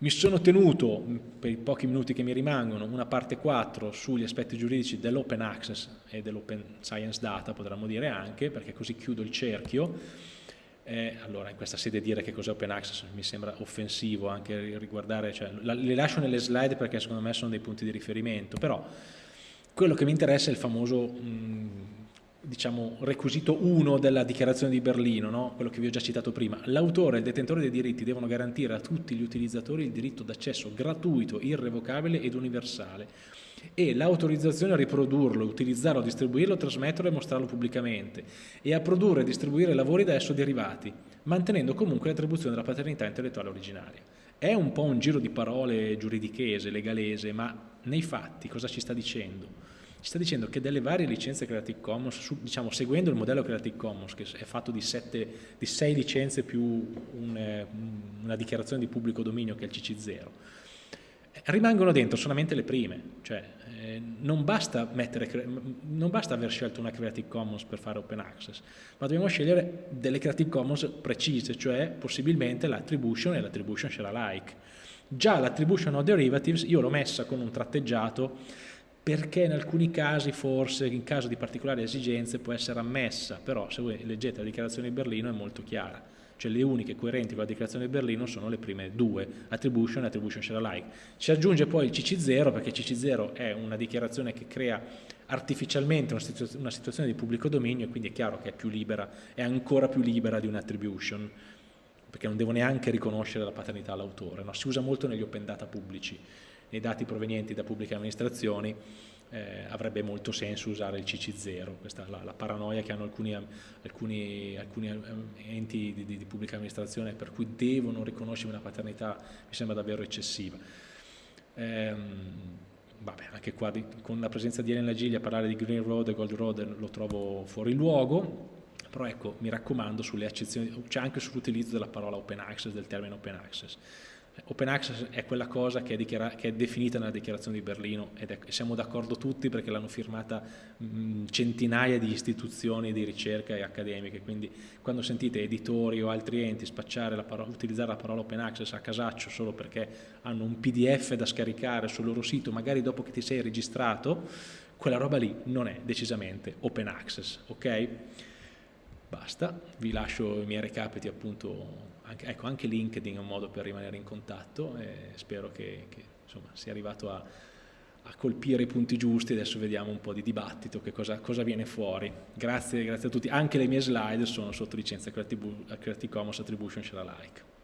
Mi sono tenuto, per i pochi minuti che mi rimangono, una parte 4 sugli aspetti giuridici dell'open access e dell'open science data, potremmo dire anche, perché così chiudo il cerchio. Eh, allora, in questa sede dire che cos'è open access mi sembra offensivo anche riguardare, cioè, la, le lascio nelle slide perché secondo me sono dei punti di riferimento, però quello che mi interessa è il famoso mh, diciamo, requisito 1 della dichiarazione di Berlino, no? quello che vi ho già citato prima. L'autore e il detentore dei diritti devono garantire a tutti gli utilizzatori il diritto d'accesso gratuito, irrevocabile ed universale e l'autorizzazione a riprodurlo, utilizzarlo, distribuirlo, trasmetterlo e mostrarlo pubblicamente e a produrre e distribuire lavori da esso derivati, mantenendo comunque l'attribuzione della paternità intellettuale originaria. È un po' un giro di parole giuridichese, legalese, ma nei fatti cosa ci sta dicendo? Ci sta dicendo che delle varie licenze Creative Commons, diciamo seguendo il modello Creative Commons che è fatto di, sei licenze più un, eh, una dichiarazione di pubblico dominio che è il CC0, eh, rimangono dentro solamente le prime, cioè eh, non, basta mettere, non basta aver scelto una Creative Commons per fare open access, ma dobbiamo scegliere delle Creative Commons precise, cioè possibilmente l'attribution e l'attribution share alike. Già l'attribution of derivatives io l'ho messa con un tratteggiato perché in alcuni casi forse, in caso di particolari esigenze, può essere ammessa, però se voi leggete la dichiarazione di Berlino è molto chiara, cioè le uniche coerenti con la dichiarazione di Berlino sono le prime due, attribution e attribution share alike. Si aggiunge poi il CC0, perché CC0 è una dichiarazione che crea artificialmente una, situ una situazione di pubblico dominio e quindi è chiaro che è più libera, è ancora più libera di un'attribution, perché non devo neanche riconoscere la paternità all'autore, no? si usa molto negli open data pubblici nei dati provenienti da pubbliche amministrazioni eh, avrebbe molto senso usare il CC0, questa è la, la paranoia che hanno alcuni, alcuni, alcuni enti di, di, di, pubblica amministrazione per cui devono riconoscere una paternità mi sembra davvero eccessiva. Ehm, vabbè, anche qua di, con la presenza di Elena Giglia parlare di Green Road e Gold Road lo trovo fuori luogo, però ecco, mi raccomando sulle accezioni, cioè anche sull'utilizzo della parola open access, del termine open access Open access è quella cosa che è, che è, definita nella dichiarazione di Berlino ed è, siamo d'accordo tutti perché l'hanno firmata mh, centinaia di istituzioni di ricerca e accademiche, quindi quando sentite editori o altri enti la parola, utilizzare la parola open access a casaccio solo perché hanno un pdf da scaricare sul loro sito, magari dopo che ti sei registrato, quella roba lì non è decisamente open access, ok? Basta, vi lascio i miei recapiti appunto anche, ecco, anche LinkedIn è un modo per rimanere in contatto e spero che, che insomma, sia arrivato a, a, colpire i punti giusti, adesso vediamo un po' di dibattito, che cosa, cosa viene fuori. Grazie, grazie, a tutti, anche le mie slide sono sotto licenza Creative, Creative Commons Attribution Share Alike.